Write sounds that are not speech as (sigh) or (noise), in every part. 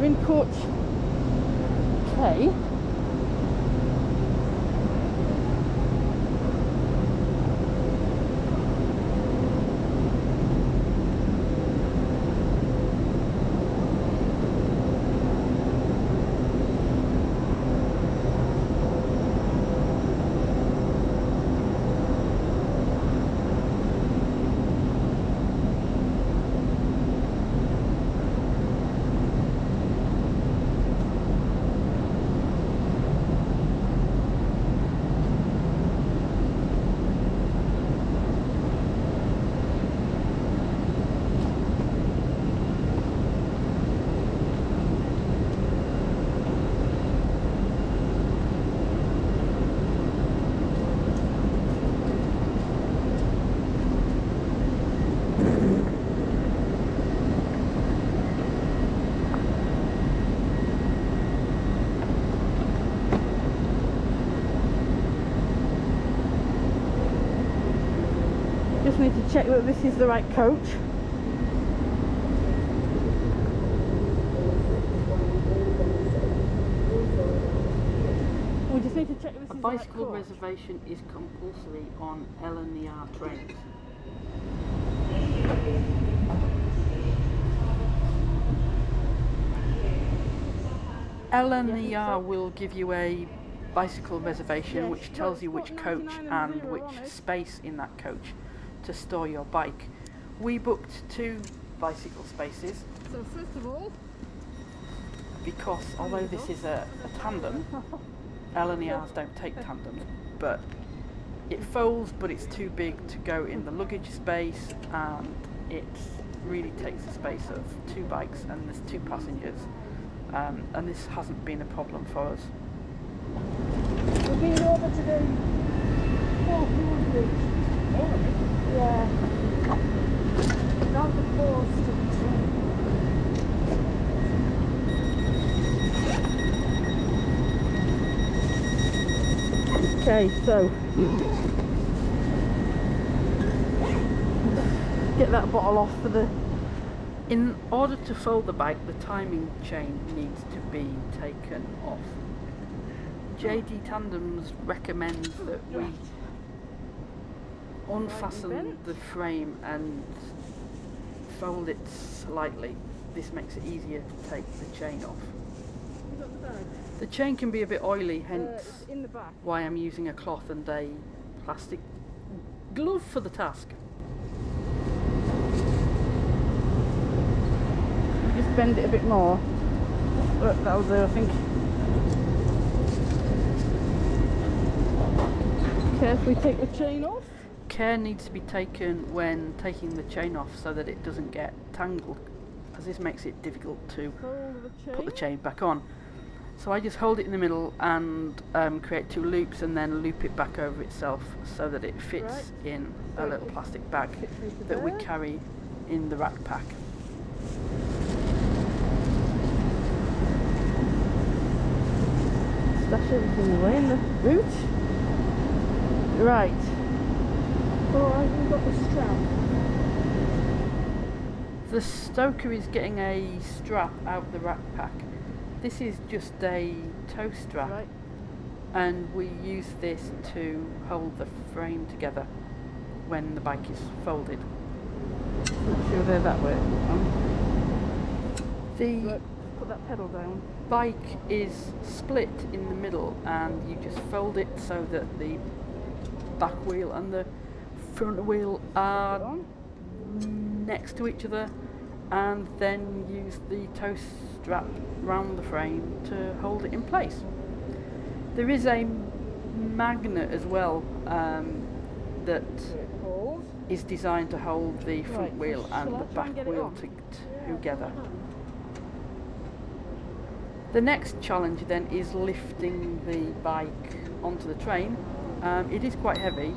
we're in coach K. need to check that this is the right coach. We just need to check this A is bicycle the right coach. reservation is compulsory on LNER trains. LNER will give you a bicycle reservation Yes, which tells you which coach and and which space in that coach to store your bike. We booked two bicycle spaces So first of all, because although this is a, a tandem, (laughs) LNERs don't take tandems, but it folds but it's too big to go in the luggage space and it really takes the space of two bikes and there's two passengers um, and this hasn't been a problem for us. we've been over to the Forth Bridge. Okay, so. Get that bottle off for the. In order to fold the bike, the timing chain needs to be taken off. JD Tandems recommends that we unfasten the frame and fold it slightly. This makes it easier to take the chain off. The chain can be a bit oily, hence Uh, in the back. why I'm using a cloth and a plastic glove for the task. Just bend it a bit more. Look, that'll do, I think. Carefully take the chain off. Care needs to be taken when taking the chain off so that it doesn't get tangled, as this makes it difficult to the put the chain back on. So I just hold it in the middle and um, create two loops and then loop it back over itself so that it fits Right. in a little plastic bag that we carry in the rack pack. Stash everything away in the boot. Right. Oh, got the strap. The stoker is getting a strap out of the rack pack. This is just a toe strap Right. and we use this to hold the frame together when the bike is folded. Make sure they're that way. The Right. Put that pedal down. bike is split in the middle and you just fold it so that the back wheel and the front wheel are next to each other and then use the toe strap round the frame to hold it in place. There is a magnet as well um, that So it holds. is designed to hold the front wheel and the back wheel to, together. The next challenge then is lifting the bike onto the train. Um, it is quite heavy,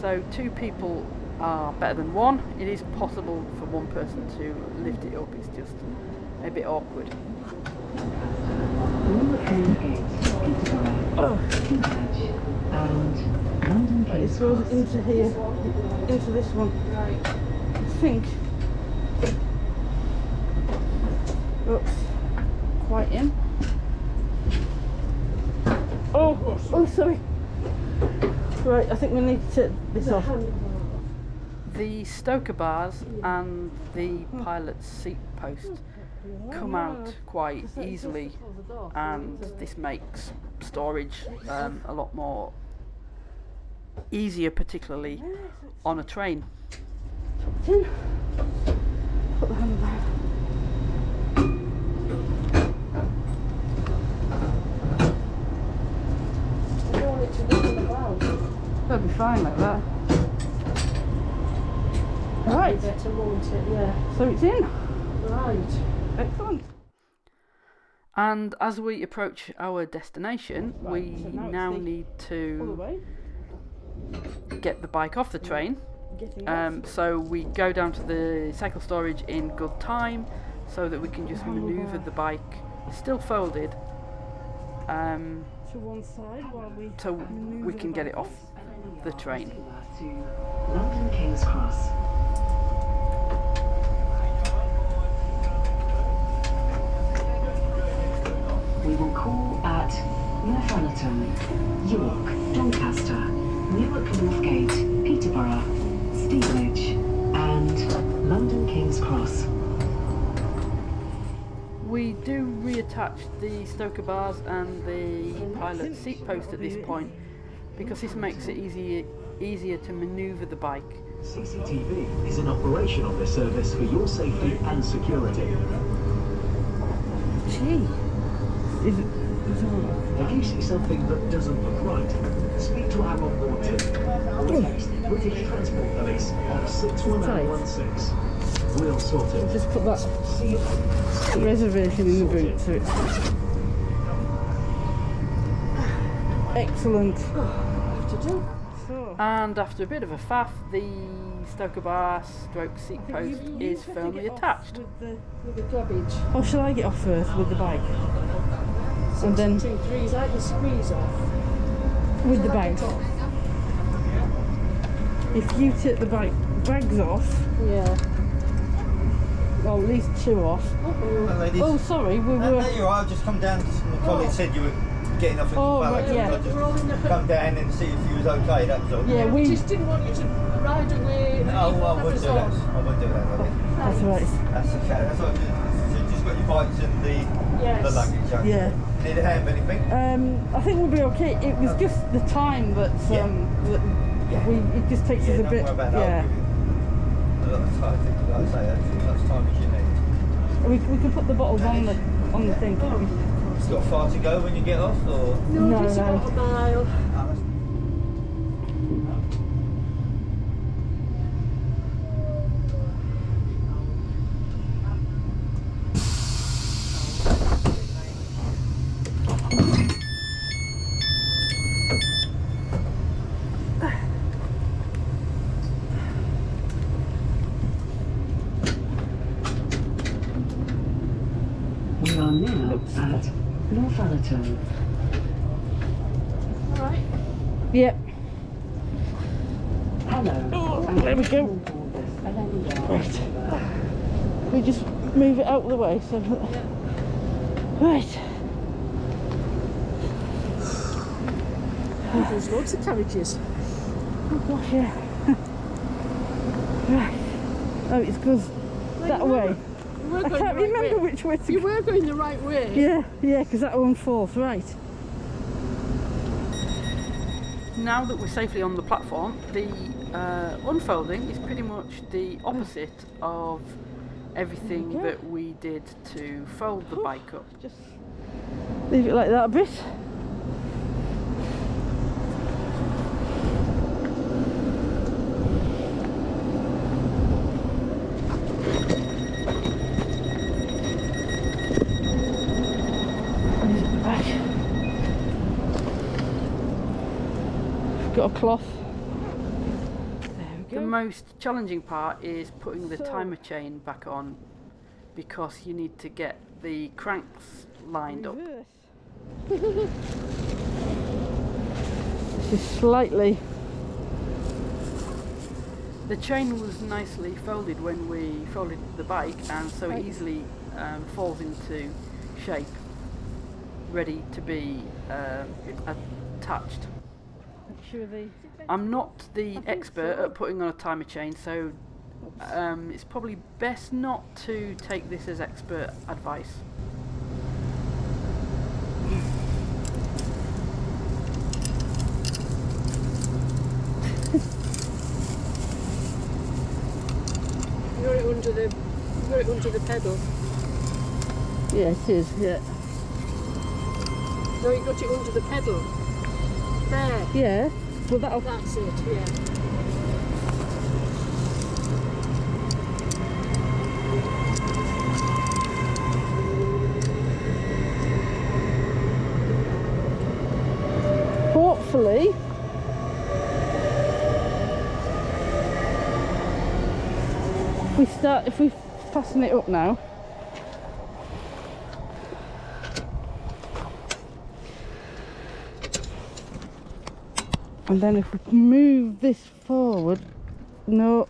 so two people are better than one. It is possible for one person to lift it up, it's just a bit awkward. Oh. It goes into here, into this one. I think. Oops. quite in. Oh, oh, sorry. Right, I think we need to take this off. The stoker bars and the pilot's seat post come out quite easily and this makes storage um, a lot more easier particularly on a train. in. Put the handle down. I don't want it to wiggle about. That'll be fine like that. Right, Better, won't it? Yeah. so it's in. Right. Excellent. And as we approach our destination, Right, we so now now need All the to get the bike off the train. Um, so we go down to the cycle storage in good time so that we can just maneuver the bike still folded um, to one side while we so we can get it off the train. London King's Cross. We will call at Northallerton, York, Doncaster, Newark Northgate, Peterborough, Stevenage, and London King's Cross. We do reattach the stoker bars and the pilot seat post at this point because this makes it easier easier to maneuver the bike. CCTV is in operation on this service for your safety and security. Gee. Is it If you see something that doesn't look right, speak to our onboard team or text British Transport Police on 61016. We'll sort right? it. Just put that See you later. reservation in the boot so it's excellent. Have. So And after a bit of a faff, the stoker bar stroke seat post you- you is firmly get off attached. With the, With the garbage. or shall I get off first with the bike? So And then- two, three, I can squeeze off. With the Shall I bags. If you take the bike bags off, Yeah. well at least two off. Hello, ladies. Oh sorry, we no, were no, you're. I've just come down. My oh. colleague said you were getting off in Oh, the right, yeah. I just We're all in the come down and see if you was okay. That was all. Yeah, We we just didn't want you to ride away. No, leave I none of wouldn't do that. I wouldn't do that. lovely. that's right. That's okay. That's all. So you just got your bikes and the Yes. the luggage. haven't? Yeah. Need a hand, anything? Um, I think we'll be okay. It was just the time that Yeah. um, that Yeah. we it just takes yeah, us a don't bit. worry about that. Yeah, I'll give you a lot of time. I think, like I say, that's as much time as you need. we, we can put the bottles on the on the thing. Can't we? It's got far to go when you get off, or No, No, just no. about a mile. Ah, that's- We are now at Northallerton. All right. Yep. Hello. Oh, and there we go. welcome on board this LNER Right. We just move it out of the way. So. Right. There's loads of carriages. Oh gosh, yeah. right. Oh, it's because that you were- way. Were I can't right remember way. which way to You go. were going the right way. Yeah, yeah, because that one fourth, right. Now that we're safely on the platform, the uh, unfolding is pretty much the opposite of everything that we did to fold the bike up. Just leave it like that a bit. Got a cloth. There we The most challenging part is putting the So- timer chain back on because you need to get the cranks lined up. (laughs) This is slightly The chain was nicely folded when we folded the bike and so it easily um, falls into shape, ready to be um, attached. Make sure the I'm not the think expert so. at putting on a timer chain, so um, it's probably best not to take this as expert advice. You got it under the, you got it under the pedal. yeah, it is. Yeah, No, you got it under the pedal. There. yeah. Well, that'll That's it, yeah. hopefully. We start, if we fasten it up now. And then if we move this forward, no,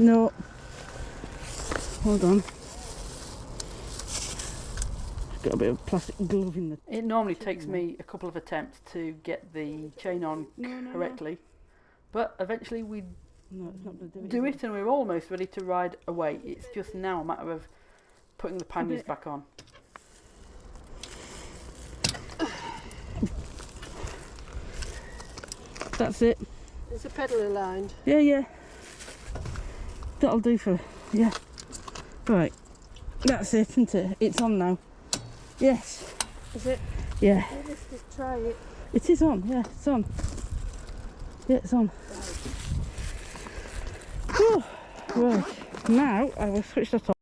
no, hold on. Got a bit of plastic glove in the It normally takes me a couple of attempts to get the chain on No, no, no. correctly, but eventually we No, it's not going to do it. do is it and we're almost ready to ride away. It's just now a matter of putting the panniers back on. That's it. it. Is the pedal aligned? Yeah, yeah. That'll do for. Yeah. Right. That's it, isn't it? It's on now. Yes. Is it? Yeah. Let's just try it. It is on. Yeah, it's on. Yeah, it's on. Whew. Right. Now I will switch that off.